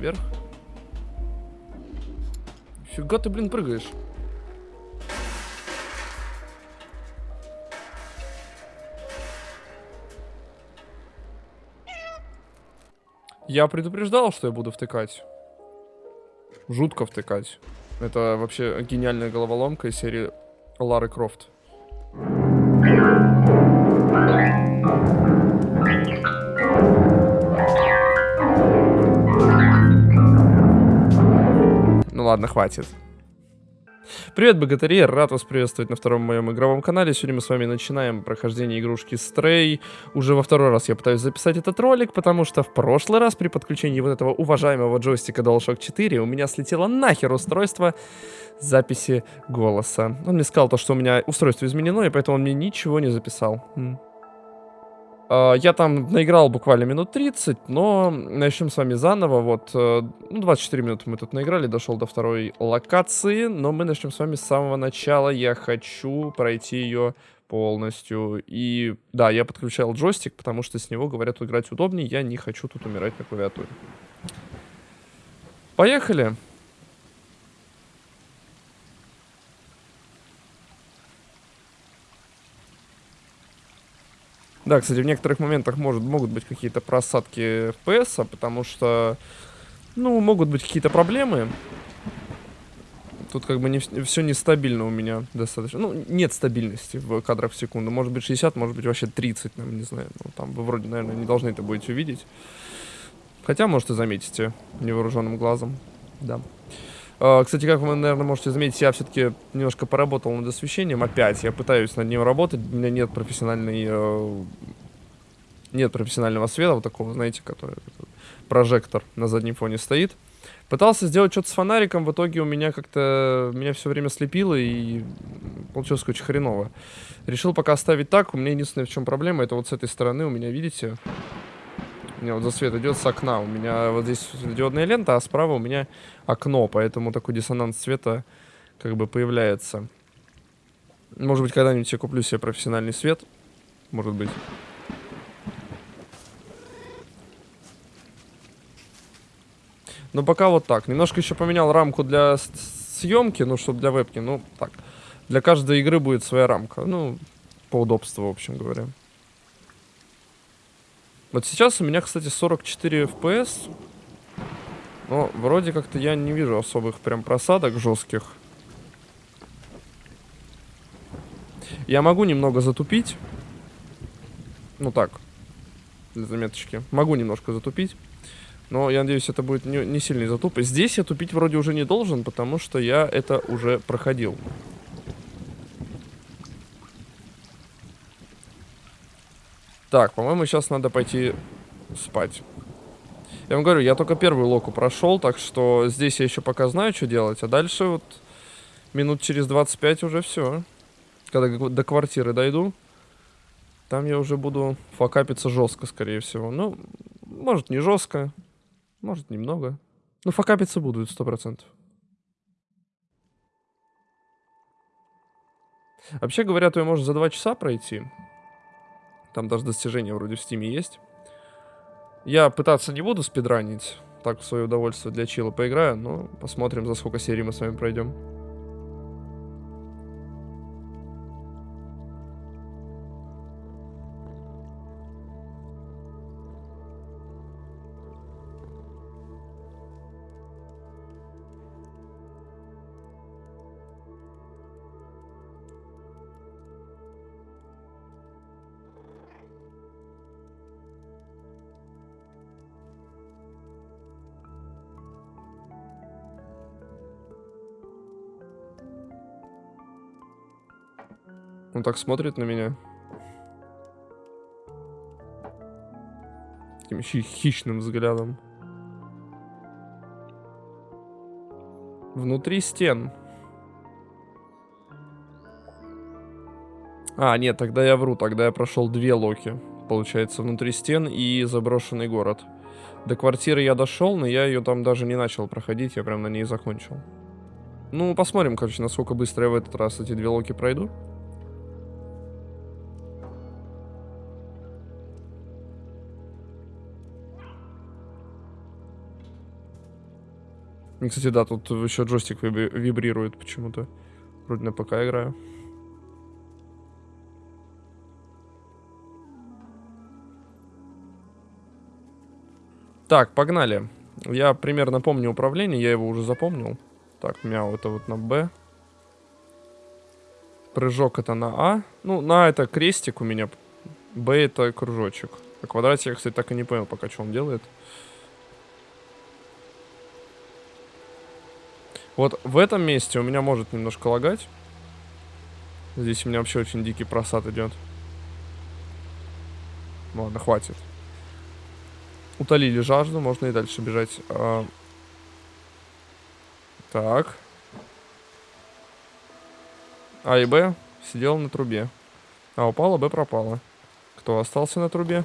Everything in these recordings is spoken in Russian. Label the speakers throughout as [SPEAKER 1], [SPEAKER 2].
[SPEAKER 1] наверх. Фига ты, блин, прыгаешь. Я предупреждал, что я буду втыкать. Жутко втыкать. Это вообще гениальная головоломка из серии Лары Крофт. Ну ладно, хватит. Привет, богатыри, рад вас приветствовать на втором моем игровом канале. Сегодня мы с вами начинаем прохождение игрушки Stray. Уже во второй раз я пытаюсь записать этот ролик, потому что в прошлый раз при подключении вот этого уважаемого джойстика DualShock 4 у меня слетело нахер устройство записи голоса. Он мне сказал то, что у меня устройство изменено, и поэтому он мне ничего не записал. А, я там наиграл буквально минут 30, но начнем с вами заново. Вот, э, ну, 24 минуты мы тут наиграли, дошел до второй локации, но мы начнем с вами с самого начала. Я хочу пройти ее полностью. И да, я подключал джойстик, потому что с него, говорят, играть удобнее. Я не хочу тут умирать на клавиатуре. Поехали! Да, кстати, в некоторых моментах может, могут быть какие-то просадки FPS, потому что, ну, могут быть какие-то проблемы. Тут как бы не, все нестабильно у меня достаточно. Ну, нет стабильности в кадрах в секунду. Может быть 60, может быть вообще 30, наверное, не знаю. Ну, там вы вроде, наверное, не должны это будете увидеть. Хотя, может, и заметите невооруженным глазом. Да. А, кстати, как вы, наверное, можете заметить, я все-таки немножко поработал над освещением. Опять я пытаюсь над ним работать. У меня нет профессиональной... Э, нет профессионального света, вот такого, знаете, который... Прожектор на заднем фоне стоит. Пытался сделать что-то с фонариком, в итоге у меня как-то... Меня все время слепило и получилось очень хреново. Решил пока оставить так. У меня единственное, в чем проблема, это вот с этой стороны у меня, видите... У меня вот засвет идет с окна. У меня вот здесь диодная лента, а справа у меня окно, поэтому такой диссонанс цвета как бы появляется. Может быть, когда-нибудь я куплю себе профессиональный свет. Может быть. Но пока вот так. Немножко еще поменял рамку для съемки, ну, чтобы для вебки. Ну, так. Для каждой игры будет своя рамка. Ну, по удобству, в общем говоря. Вот сейчас у меня, кстати, 44 FPS. Но вроде как-то я не вижу особых прям просадок жестких. Я могу немного затупить. Ну так, для заметочки. Могу немножко затупить. Но я надеюсь, это будет не, не сильный затуп. Здесь я тупить вроде уже не должен, потому что я это уже проходил. Так, по-моему, сейчас надо пойти спать. Я вам говорю, я только первую локу прошел, так что здесь я еще пока знаю, что делать. А дальше вот минут через 25 уже все. Когда до квартиры дойду, там я уже буду факапиться жестко, скорее всего. Ну, может не жестко, может немного. Ну, факапиться будут, сто процентов. Вообще говоря, то я можно за два часа пройти. Там даже достижения вроде в стиме есть. Я пытаться не буду спидранить. Так, в свое удовольствие для чила поиграю, но посмотрим, за сколько серий мы с вами пройдем. Он так смотрит на меня. Таким хи хищным взглядом. Внутри стен. А, нет, тогда я вру. Тогда я прошел две локи. Получается, внутри стен и заброшенный город. До квартиры я дошел, но я ее там даже не начал проходить. Я прям на ней закончил. Ну, посмотрим, короче, насколько быстро я в этот раз эти две локи пройду. Кстати, да, тут еще джойстик вибри- вибрирует почему-то. Вроде на ПК играю. Так, погнали. Я примерно помню управление, я его уже запомнил. Так, мяу, это вот на Б. Прыжок это на А. Ну, на это крестик у меня. Б это кружочек. А квадратик я, кстати, так и не понял пока, что он делает. Вот в этом месте у меня может немножко лагать. Здесь у меня вообще очень дикий просад идет. Ладно, хватит. Утолили жажду, можно и дальше бежать. А... Так. А и Б сидел на трубе. А упала, Б пропала. Кто остался на трубе?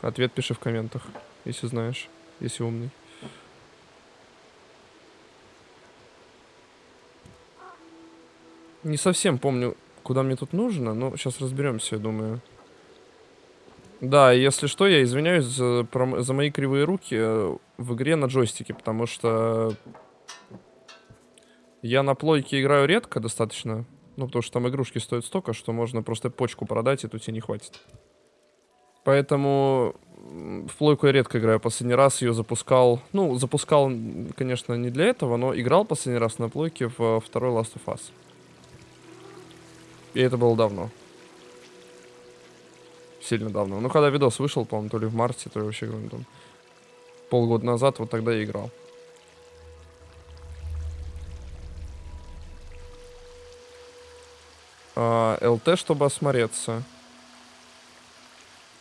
[SPEAKER 1] Ответ пиши в комментах, если знаешь, если умный. Не совсем помню, куда мне тут нужно, но сейчас разберемся, я думаю. Да, если что, я извиняюсь за, про, за мои кривые руки э, в игре на джойстике, потому что я на плойке играю редко достаточно. Ну, потому что там игрушки стоят столько, что можно просто почку продать, и тут тебе не хватит. Поэтому в плойку я редко играю. Последний раз ее запускал... Ну, запускал, конечно, не для этого, но играл последний раз на плойке в второй Last of Us. И это было давно. Сильно давно. Ну, когда видос вышел, по-моему, то ли в марте, то ли вообще, там, полгода назад, вот тогда я играл. А, ЛТ, чтобы осмотреться.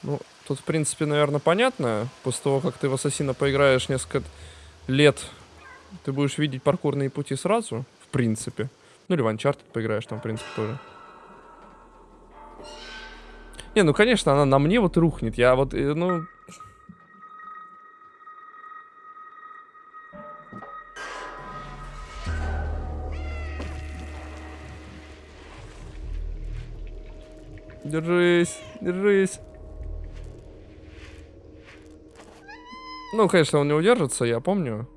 [SPEAKER 1] Ну, тут, в принципе, наверное, понятно. После того, как ты в Ассасина поиграешь несколько лет, ты будешь видеть паркурные пути сразу, в принципе. Ну, или в Uncharted поиграешь там, в принципе, тоже. Не, ну, конечно, она на мне вот рухнет. Я вот, э, ну... Держись, держись. Ну, конечно, он не удержится, я помню.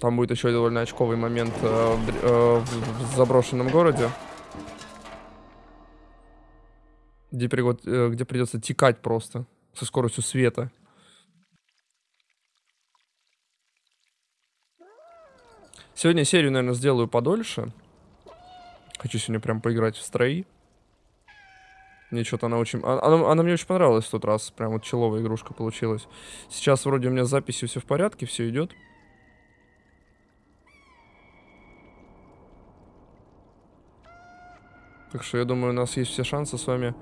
[SPEAKER 1] Там будет еще довольно очковый момент э, в, э, в, в заброшенном городе. Где, э, где придется текать просто со скоростью света. Сегодня серию, наверное, сделаю подольше. Хочу сегодня прям поиграть в строи. Мне что-то она очень... А, она, она мне очень понравилась в тот раз. Прям вот человая игрушка получилась. Сейчас вроде у меня с записью все в порядке, все идет. Так что я думаю, у нас есть все шансы с вами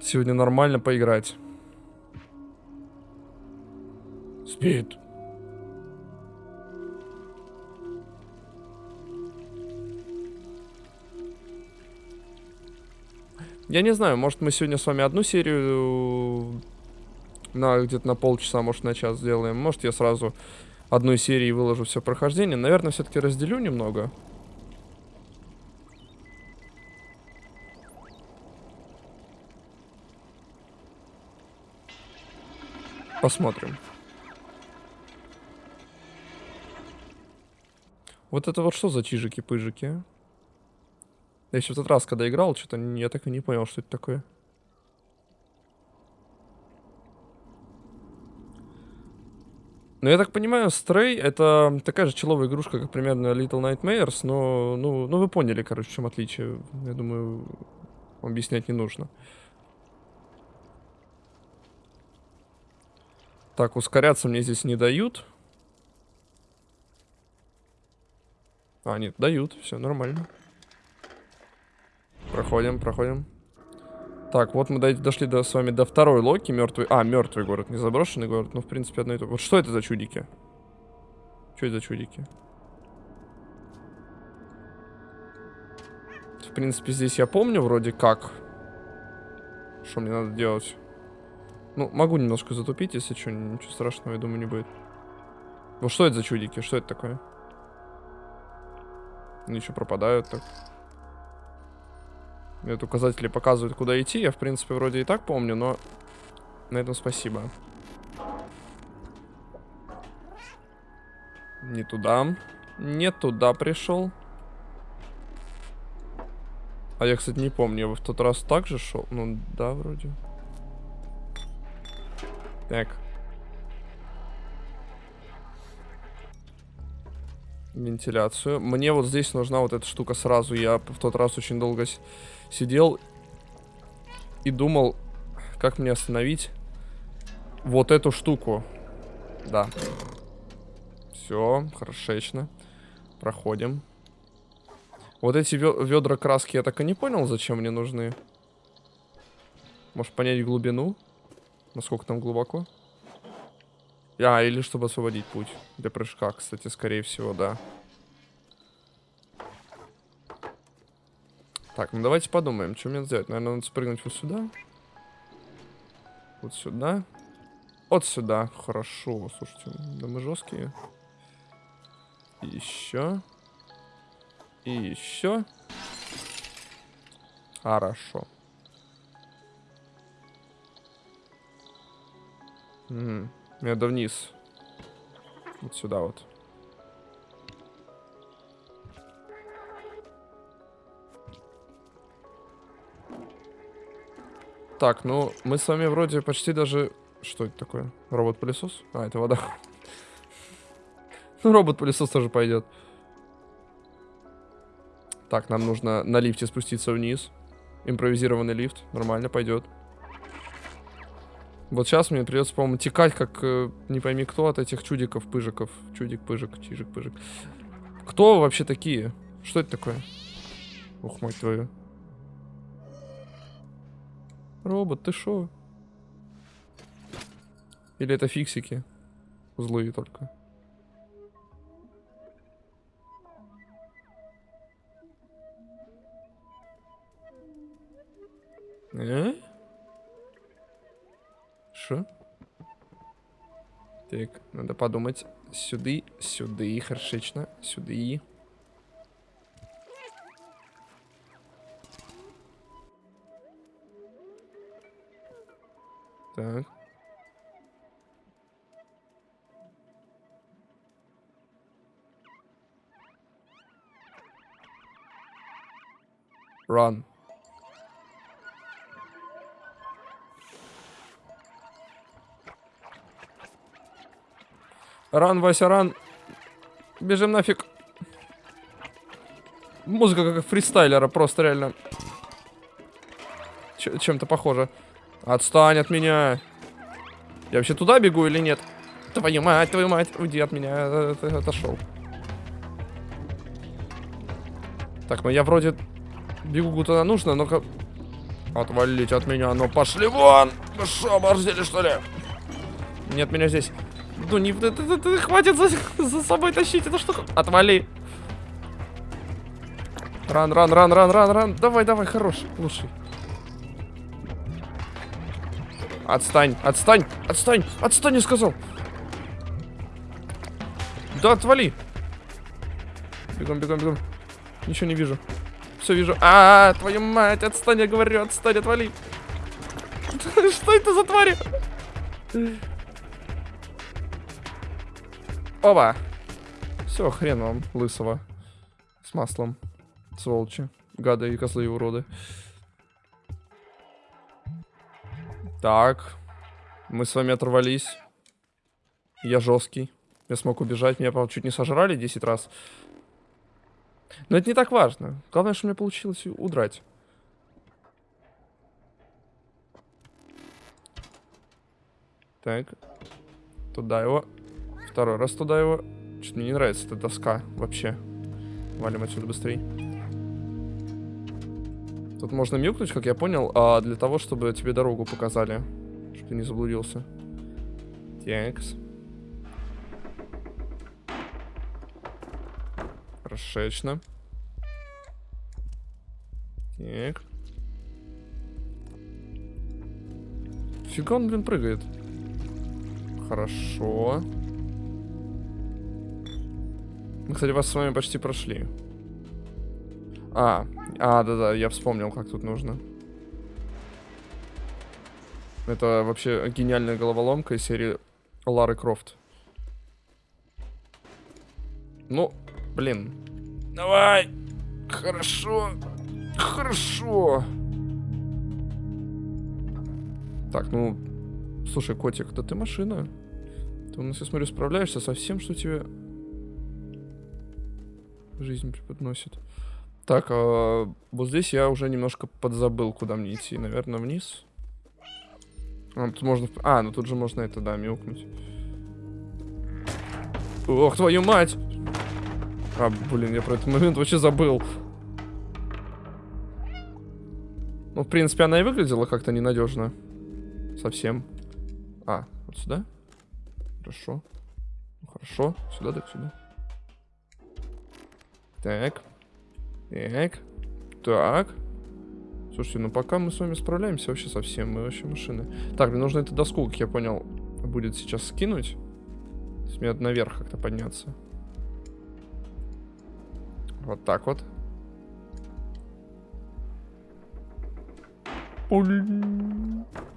[SPEAKER 1] сегодня нормально поиграть. Спит. Я не знаю, может мы сегодня с вами одну серию на где-то на полчаса, может на час сделаем. Может я сразу одной серии выложу все прохождение. Наверное, все-таки разделю немного. Посмотрим. Вот это вот что за чижики-пыжики? Я еще в тот раз, когда играл, что-то я так и не понял, что это такое. Ну, я так понимаю, Stray это такая же человая игрушка, как примерно Little Nightmares, но, ну, ну вы поняли, короче, в чем отличие. Я думаю, объяснять не нужно. Так, ускоряться мне здесь не дают. А, нет, дают. Все нормально. Проходим, проходим. Так, вот мы дошли до, с вами до второй Локи, мертвый... А, мертвый город, не заброшенный город. Ну, в принципе, одно и то. Вот что это за чудики? Что это за чудики? В принципе, здесь я помню вроде как. Что мне надо делать? Ну, могу немножко затупить, если что, ничего страшного, я думаю, не будет. Ну, что это за чудики? Что это такое? Они еще пропадают так. Этот указатели показывают, куда идти. Я, в принципе, вроде и так помню, но на этом спасибо. Не туда. Не туда пришел. А я, кстати, не помню, я в тот раз так же шел. Ну, да, вроде. Так. Вентиляцию. Мне вот здесь нужна вот эта штука сразу. Я в тот раз очень долго сидел и думал, как мне остановить вот эту штуку. Да. Все, хорошечно. Проходим. Вот эти ведра краски я так и не понял, зачем мне нужны. Может понять глубину? Насколько там глубоко? А, или чтобы освободить путь для прыжка, кстати, скорее всего, да. Так, ну давайте подумаем, что мне сделать. Наверное, надо спрыгнуть вот сюда. Вот сюда. Вот сюда. Хорошо, слушайте, да мы жесткие. Еще. И еще. Хорошо. Угу. Надо вниз. Вот сюда вот. Так, ну, мы с вами вроде почти даже... Что это такое? Робот-пылесос? А, это вода. Ну, робот-пылесос тоже пойдет. Так, нам нужно на лифте спуститься вниз. Импровизированный лифт. Нормально, пойдет. Вот сейчас мне придется, по-моему, текать, как э, не пойми кто от этих чудиков, пыжиков. Чудик, пыжик, чижик, пыжик. Кто вообще такие? Что это такое? Ух, мать твою. Робот, ты шо? Или это фиксики? Злые только. Э? Шо? Так, надо подумать. Сюды, сюды, хорошечно, сюды. Так. Run. Ран, Вася, ран. Бежим нафиг. Музыка как фристайлера, просто реально. Чем-то похоже. Отстань от меня. Я вообще туда бегу или нет? Твою мать, твою мать, уйди от меня. Ты отошел. Так, ну я вроде бегу куда нужно, но-ка... Отвалить от меня, ну пошли вон! Вы что, оборзели что ли? Нет меня здесь. Ну не... Хватит за, за собой тащить эту штуку. Отвали. Ран, ран, ран, ран, ран, ран. Давай, давай, хорош, лучший. Отстань, отстань, отстань, отстань, я сказал. Да, отвали. Бегом, бегом, бегом. Ничего не вижу. Все вижу. А, -а, -а твою мать, отстань, я говорю, отстань, отвали. Что это за твари? Оба. Все, хрен вам, лысого. С маслом. Сволочи. Гады и козлы уроды. Так. Мы с вами оторвались. Я жесткий. Я смог убежать. Меня, правда, чуть не сожрали 10 раз. Но это не так важно. Главное, что мне получилось удрать. Так. Туда его. Второй раз туда его. Что-то мне не нравится эта доска вообще. Валим отсюда быстрее. Тут можно мюкнуть, как я понял, а для того, чтобы тебе дорогу показали. Чтобы ты не заблудился. Текс. Хорошечно. Так. Фига он, блин, прыгает. Хорошо. Мы, кстати, вас с вами почти прошли. А, а, да-да, я вспомнил, как тут нужно. Это вообще гениальная головоломка из серии Лары Крофт. Ну, блин. Давай. Хорошо. Хорошо. Так, ну... Слушай, котик, да ты машина. Ты у нас, я смотрю, справляешься со всем, что тебе жизнь преподносит. Так, а, вот здесь я уже немножко подзабыл, куда мне идти. Наверное, вниз. А, тут можно... А, ну тут же можно это, да, мяукнуть. Ох, твою мать! А, блин, я про этот момент вообще забыл. Ну, в принципе, она и выглядела как-то ненадежно. Совсем. А, вот сюда? Хорошо. Ну, хорошо. Сюда, так сюда. Так. Так. Так. Слушайте, ну пока мы с вами справляемся вообще совсем, мы вообще машины. Так, мне нужно эту доску, как я понял, будет сейчас скинуть. То есть мне надо наверх как-то подняться. Вот так вот.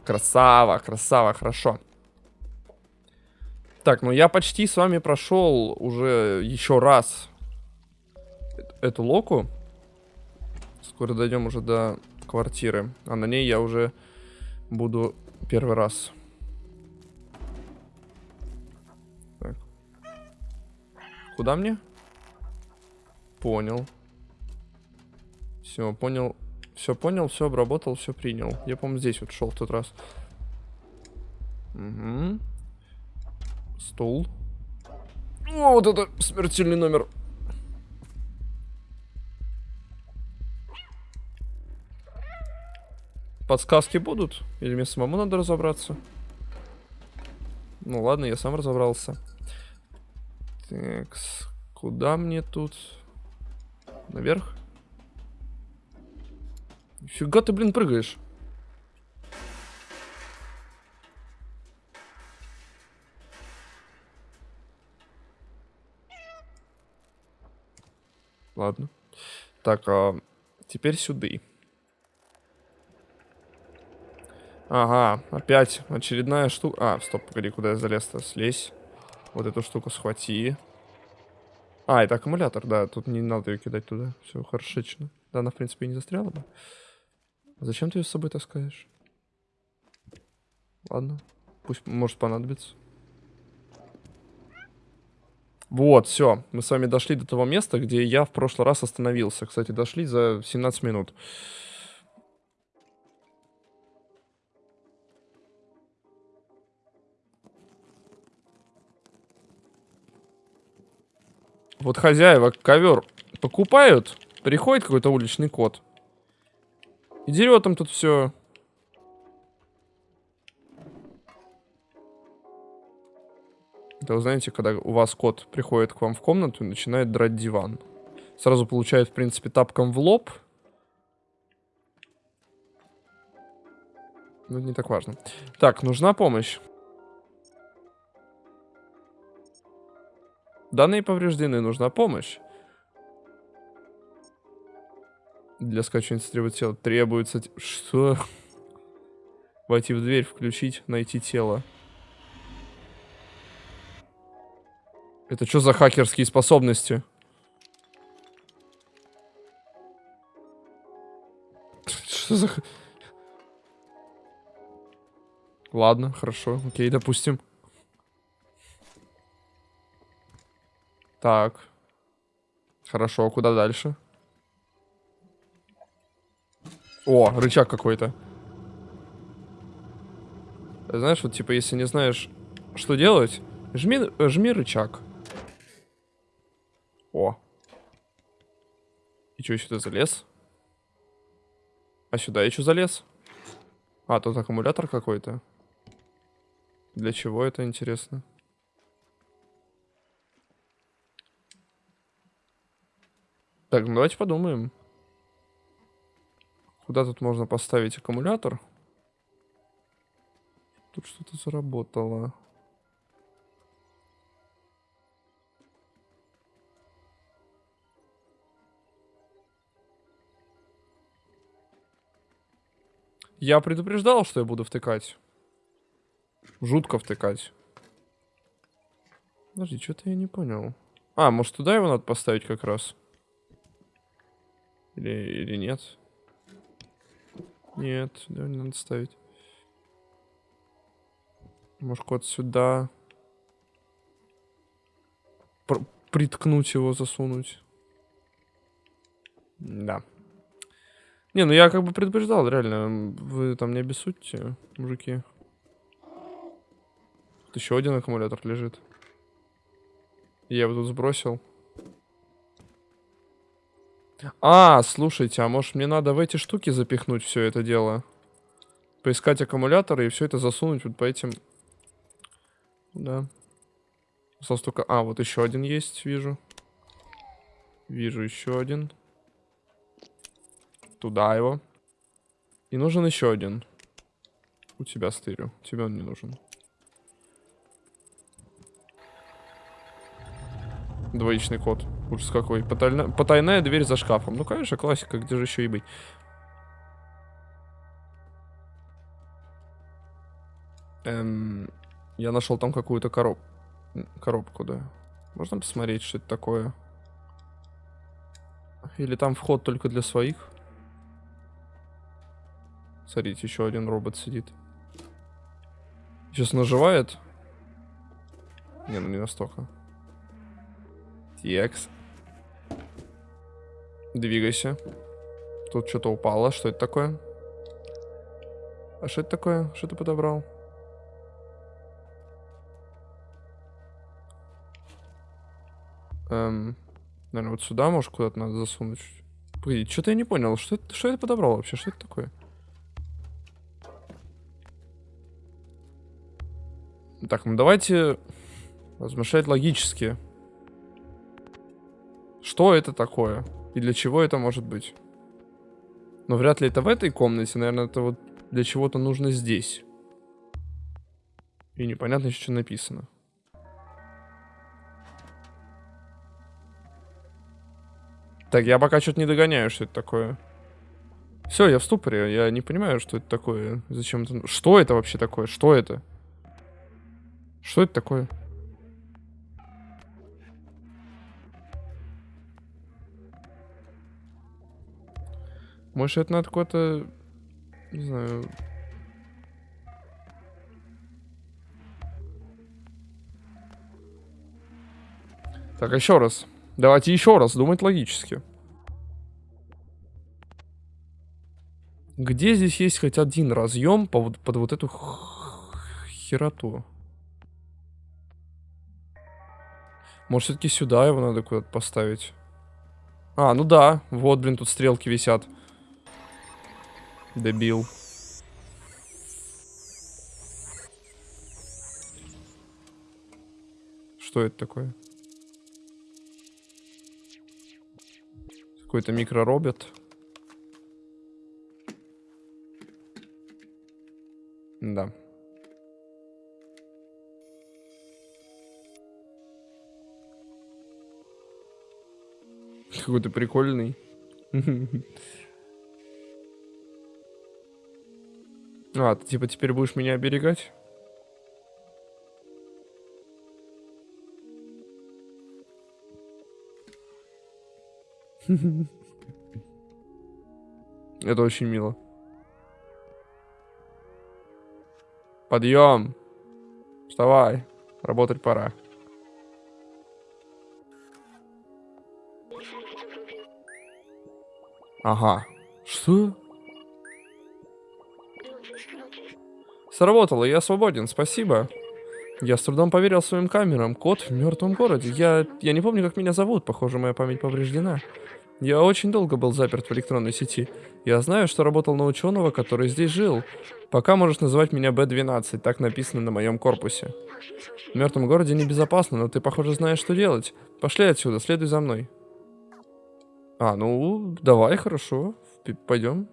[SPEAKER 1] Красава, красава, хорошо. Так, ну я почти с вами прошел уже еще раз эту локу. Скоро дойдем уже до квартиры. А на ней я уже буду первый раз. Так. Куда мне? Понял. Все, понял. Все понял, все обработал, все принял. Я, по-моему, здесь вот шел в тот раз. Угу. Стул. О, вот это смертельный номер. Подсказки будут? Или мне самому надо разобраться? Ну ладно, я сам разобрался. Так, куда мне тут? Наверх? Фига ты, блин, прыгаешь. Ладно. Так, а теперь сюда. Ага, опять очередная штука. А, стоп, погоди, куда я залез-то? Слезь. Вот эту штуку схвати. А, это аккумулятор, да, тут не надо ее кидать туда. Все, хорошечно. Да, она, в принципе, и не застряла бы. Зачем ты ее с собой таскаешь? Ладно, пусть может понадобится. Вот, все. Мы с вами дошли до того места, где я в прошлый раз остановился. Кстати, дошли за 17 минут. Вот хозяева ковер покупают, приходит какой-то уличный кот. И дерет там тут все. Это вы знаете, когда у вас кот приходит к вам в комнату и начинает драть диван. Сразу получает, в принципе, тапком в лоб. Это не так важно. Так, нужна помощь. Данные повреждены, нужна помощь. Для скачивания требует тела. Требуется... Что? Войти в дверь, включить, найти тело. Это что за хакерские способности? Что за... Ладно, хорошо, окей, допустим. Так. Хорошо, куда дальше? О, рычаг какой-то. Знаешь, вот типа, если не знаешь, что делать, жми, жми рычаг. О. И что, сюда залез? А сюда что залез? А, тут аккумулятор какой-то. Для чего это интересно? Так, ну давайте подумаем. Куда тут можно поставить аккумулятор? Тут что-то заработало. Я предупреждал, что я буду втыкать. Жутко втыкать. Подожди, что-то я не понял. А, может туда его надо поставить как раз? Или, или нет? Нет, да, не надо ставить. Может, кот сюда. Пр приткнуть его, засунуть. Да. Не, ну я как бы предупреждал, реально. Вы там не обессудьте, мужики. Тут еще один аккумулятор лежит. Я его тут сбросил. А, слушайте, а может мне надо в эти штуки запихнуть все это дело? Поискать аккумуляторы и все это засунуть вот по этим... Да. Осталось только... А, вот еще один есть, вижу. Вижу еще один. Туда его. И нужен еще один. У тебя стырю. Тебе он не нужен. Двоичный код. Ужас какой. Потайна... Потайная дверь за шкафом. Ну, конечно, классика. Где же еще и быть? Эм, я нашел там какую-то короб... коробку, да. Можно посмотреть, что это такое? Или там вход только для своих? Смотрите, еще один робот сидит. Сейчас наживает. Не, ну не настолько. Текс. Двигайся. Тут что-то упало. Что это такое? А что это такое? Что ты подобрал? Эм, наверное, вот сюда, может, куда-то надо засунуть. Погоди, что-то я не понял. Что это, что это подобрал вообще? Что это такое? Так, ну давайте размышлять логически. Что это такое? И для чего это может быть? Но вряд ли это в этой комнате. Наверное, это вот для чего-то нужно здесь. И непонятно еще, что написано. Так, я пока что-то не догоняю, что это такое. Все, я в ступоре. Я не понимаю, что это такое. Зачем это... Что это вообще такое? Что это? Что это такое? Может, это надо какое-то... Не знаю... Так, еще раз. Давайте еще раз думать логически. Где здесь есть хоть один разъем под, под вот эту хероту? Может, все-таки сюда его надо куда-то поставить? А, ну да. Вот, блин, тут стрелки висят. Дебил. Что это такое? Какой-то микроробот. Да. Какой-то прикольный. А, ты типа теперь будешь меня оберегать? Это очень мило. Подъем. Вставай. Работать пора. Ага. Что? Сработало, я свободен, спасибо. Я с трудом поверил своим камерам. Кот в мертвом городе. Я, я не помню, как меня зовут. Похоже, моя память повреждена. Я очень долго был заперт в электронной сети. Я знаю, что работал на ученого, который здесь жил. Пока можешь называть меня Б-12, так написано на моем корпусе. В мертвом городе небезопасно, но ты, похоже, знаешь, что делать. Пошли отсюда, следуй за мной. А, ну, давай, хорошо. Пойдем.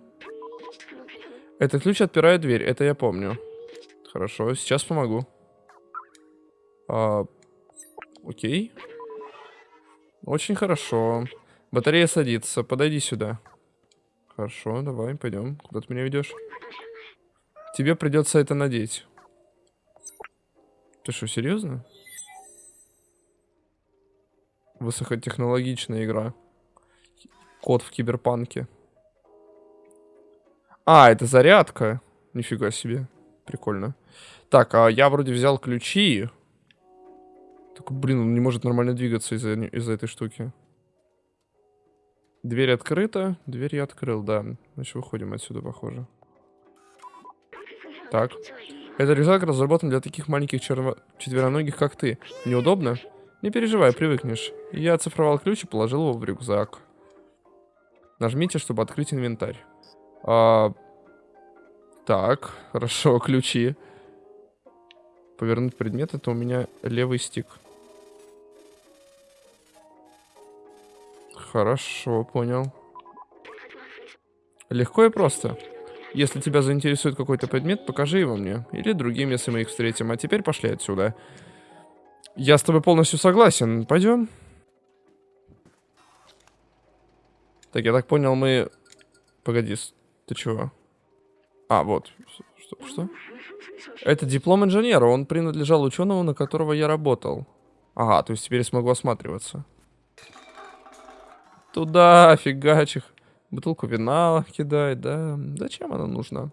[SPEAKER 1] Этот ключ отпирает дверь, это я помню. Хорошо, сейчас помогу. А, окей. Очень хорошо. Батарея садится. Подойди сюда. Хорошо, давай, пойдем. Куда ты меня ведешь? Тебе придется это надеть. Ты что, серьезно? Высокотехнологичная игра. Код в киберпанке. А, это зарядка. Нифига себе. Прикольно. Так, а я вроде взял ключи. Так, блин, он не может нормально двигаться из-за из этой штуки. Дверь открыта. Дверь я открыл, да. Значит, выходим отсюда, похоже. Так. Этот рюкзак разработан для таких маленьких черво... четвероногих, как ты. Неудобно? Не переживай, привыкнешь. Я оцифровал ключ и положил его в рюкзак. Нажмите, чтобы открыть инвентарь. А... Так, хорошо, ключи. Повернуть предмет, это у меня левый стик. Хорошо, понял. Легко и просто. Если тебя заинтересует какой-то предмет, покажи его мне. Или другим, если мы их встретим. А теперь пошли отсюда. Я с тобой полностью согласен. Пойдем. Так, я так понял, мы... Погоди, ты чего? А, вот. Что? что? Это диплом инженера. Он принадлежал ученому, на которого я работал. Ага, то есть теперь я смогу осматриваться. Туда, фигачих. Бутылку вина кидает, да. Зачем она нужна?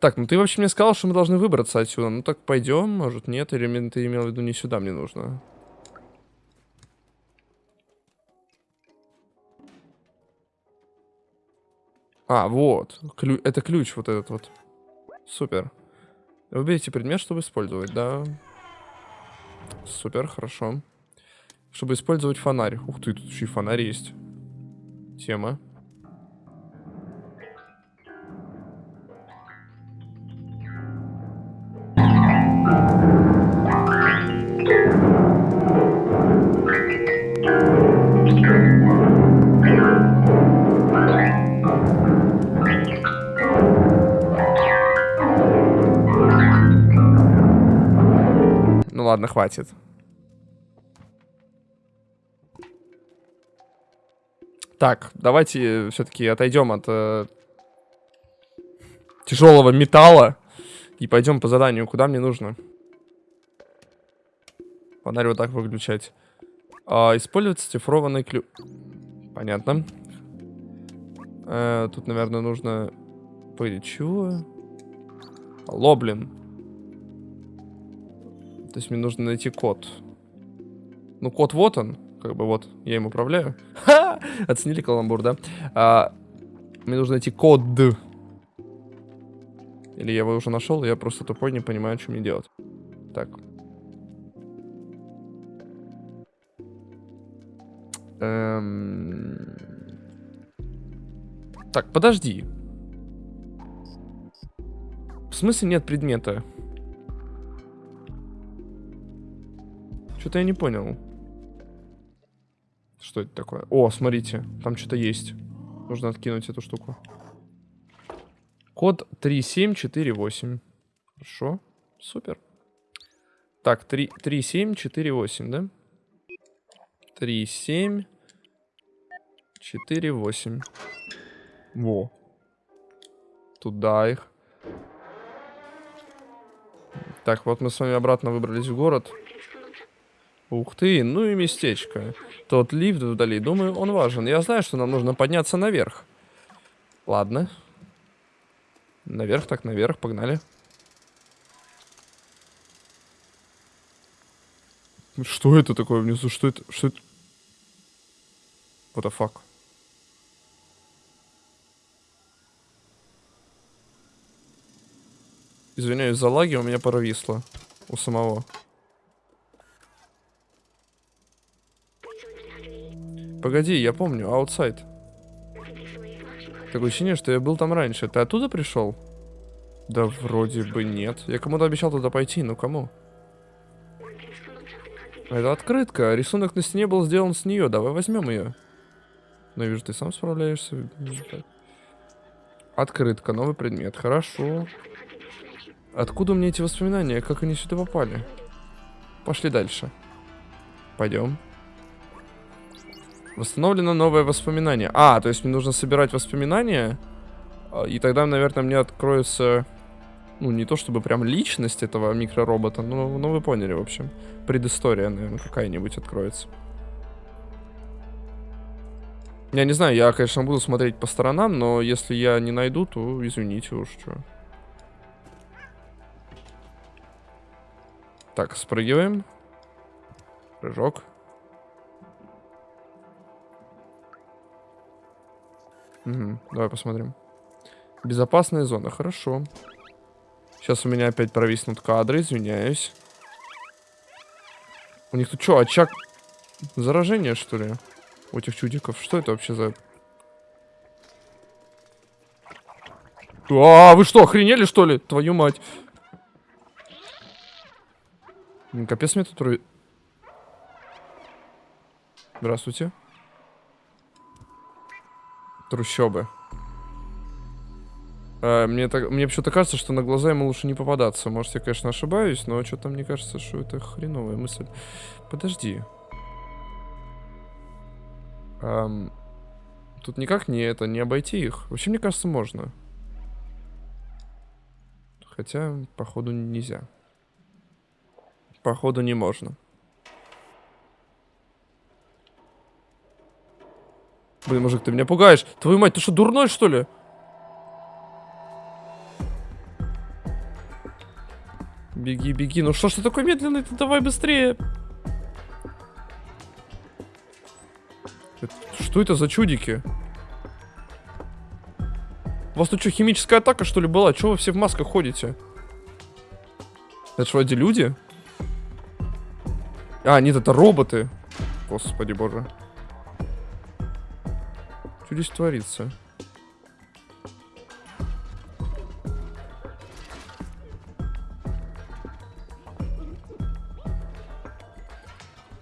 [SPEAKER 1] Так, ну ты вообще мне сказал, что мы должны выбраться отсюда. Ну так пойдем, может нет, или ты имел в виду не сюда мне нужно. А, вот. Клю это ключ вот этот вот. Супер. Выберите предмет, чтобы использовать, да. Супер, хорошо. Чтобы использовать фонарь. Ух ты, тут еще и фонарь есть. Тема. Хватит. Так, давайте все-таки отойдем от э, тяжелого металла и пойдем по заданию, куда мне нужно. Фонарь вот так выключать. А, использовать цифрованный ключ. Понятно. Э, тут, наверное, нужно... Погоди, чего? Алло, блин. То есть мне нужно найти код. Ну, код вот он как бы вот, я им управляю. Ха! Оценили каламбур, да? А, мне нужно найти код. Или я его уже нашел, я просто тупой, не понимаю, что мне делать. Так. Эм... Так, подожди. В смысле нет предмета? Что-то я не понял. Что это такое? О, смотрите, там что-то есть. Нужно откинуть эту штуку. Код 3748. Хорошо, супер. Так, 3, 3748, да? 3748. Во. Туда их. Так, вот мы с вами обратно выбрались в город. Ух ты, ну и местечко. Тот лифт вдали, думаю, он важен. Я знаю, что нам нужно подняться наверх. Ладно. Наверх так наверх, погнали. Что это такое внизу? Что это? Что это? What the fuck? Извиняюсь за лаги, у меня провисло. У самого. Погоди, я помню, аутсайд. Такое ощущение, что я был там раньше. Ты оттуда пришел? Да вроде бы нет. Я кому-то обещал туда пойти, но кому? Это открытка. Рисунок на стене был сделан с нее. Давай возьмем ее. Но вижу, ты сам справляешься. Открытка, новый предмет. Хорошо. Откуда у меня эти воспоминания? Как они сюда попали? Пошли дальше. Пойдем. Восстановлено новое воспоминание. А, то есть мне нужно собирать воспоминания. А, и тогда, наверное, мне откроется... Ну, не то чтобы прям личность этого микроробота, но, но вы поняли, в общем. Предыстория, наверное, какая-нибудь откроется. Я не знаю, я, конечно, буду смотреть по сторонам, но если я не найду, то извините уж, что. Так, спрыгиваем. Прыжок. Угу, давай посмотрим. Безопасная зона, хорошо. Сейчас у меня опять провиснут кадры, извиняюсь. У них тут что, очаг заражения, что ли? У этих чудиков. Что это вообще за... А, вы что, охренели, что ли? Твою мать. Капец мне тут... Здравствуйте. Трущобы. А, мне, так, мне почему-то кажется, что на глаза ему лучше не попадаться. Может, я, конечно, ошибаюсь, но что-то мне кажется, что это хреновая мысль. Подожди. Ам, тут никак не это, не обойти их. Вообще, мне кажется, можно. Хотя, походу, нельзя. Походу, не можно. Блин, мужик, ты меня пугаешь. Твою мать, ты что, дурной, что ли? Беги, беги. Ну что ж ты такой медленный? Ты давай быстрее. Что это за чудики? У вас тут что, химическая атака, что ли, была? Чего вы все в масках ходите? Это что, вроде люди? А, нет, это роботы. Господи боже. Что здесь творится?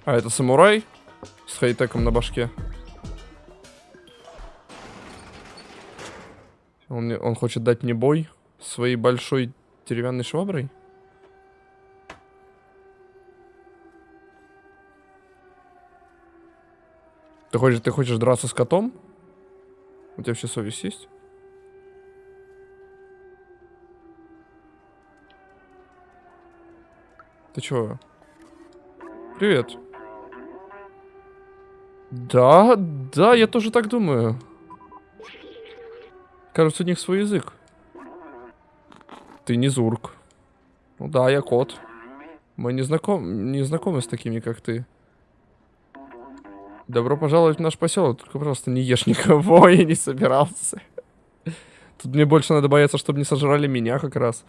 [SPEAKER 1] А, это самурай с хайтеком на башке. Он, он хочет дать мне бой своей большой деревянной шваброй? Ты хочешь, ты хочешь драться с котом? У тебя вообще совесть есть? Ты чего? Привет. Да, да, я тоже так думаю. Кажется, у них свой язык. Ты не зурк. Ну да, я кот. Мы не, знаком, не знакомы с такими, как ты. Добро пожаловать в наш поселок, только, просто не ешь никого, я не собирался. Тут мне больше надо бояться, чтобы не сожрали меня как раз.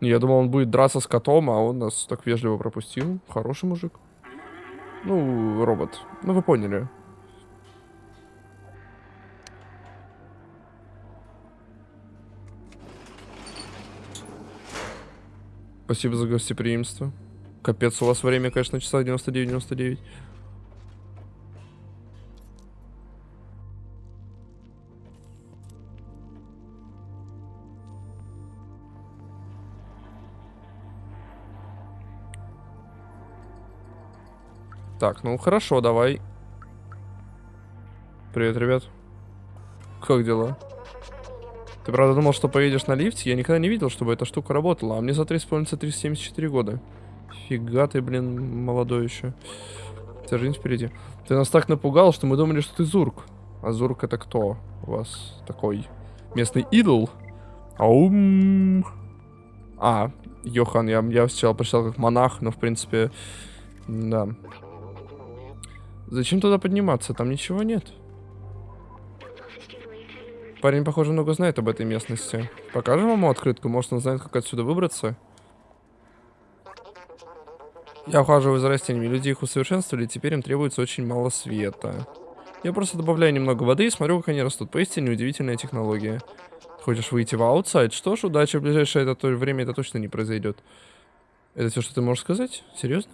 [SPEAKER 1] Я думал, он будет драться с котом, а он нас так вежливо пропустил. Хороший мужик. Ну, робот. Ну, вы поняли. Спасибо за гостеприимство. Капец, у вас время, конечно, на часах 99-99. Так, ну хорошо, давай. Привет, ребят. Как дела? Ты правда думал, что поедешь на лифте? Я никогда не видел, чтобы эта штука работала. А мне за 3 исполнится 374 года. Фига ты, блин, молодой еще. Вся жизнь впереди. Ты нас так напугал, что мы думали, что ты Зурк. А Зурк это кто у вас такой? Местный идол? Аум. А, Йохан, я, я сначала прочитал как монах, но в принципе, да. Зачем туда подниматься? Там ничего нет. Парень, похоже, много знает об этой местности. Покажем ему открытку? Может, он знает, как отсюда выбраться? Я ухаживаю за растениями. Люди их усовершенствовали, теперь им требуется очень мало света. Я просто добавляю немного воды и смотрю, как они растут. Поистине удивительная технология. Хочешь выйти в outside? Что ж, удачи, в ближайшее это время это точно не произойдет. Это все, что ты можешь сказать? Серьезно?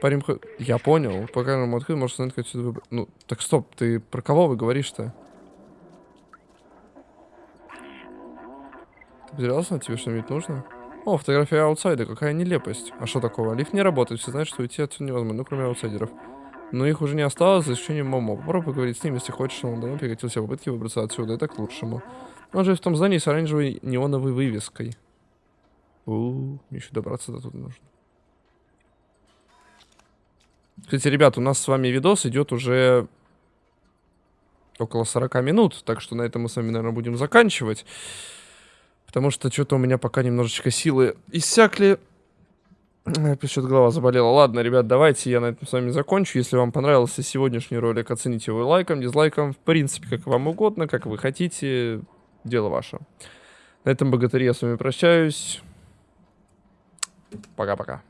[SPEAKER 1] Парень, я понял. Пока нам открыт, может как отсюда выбрать. Ну, так стоп, ты про кого вы говоришь-то? Ты потерялся? Тебе что-нибудь нужно? О, фотография outside а, какая нелепость. А что такого? Лифт не работает, все знают, что уйти отсюда невозможно, ну, кроме аутсайдеров. Но их уже не осталось, за исключением Момо. Попробуй поговорить с ним, если хочешь, он давно прекратил все попытки выбраться отсюда, это к лучшему. Он же в том здании с оранжевой неоновой вывеской. У, -у, -у еще добраться до туда нужно. Кстати, ребят, у нас с вами видос идет уже около 40 минут, так что на этом мы с вами, наверное, будем заканчивать. Потому что что-то у меня пока немножечко силы иссякли. Что-то голова заболела. Ладно, ребят, давайте я на этом с вами закончу. Если вам понравился сегодняшний ролик, оцените его лайком, дизлайком. В принципе, как вам угодно, как вы хотите. Дело ваше. На этом богатыре я с вами прощаюсь. Пока-пока.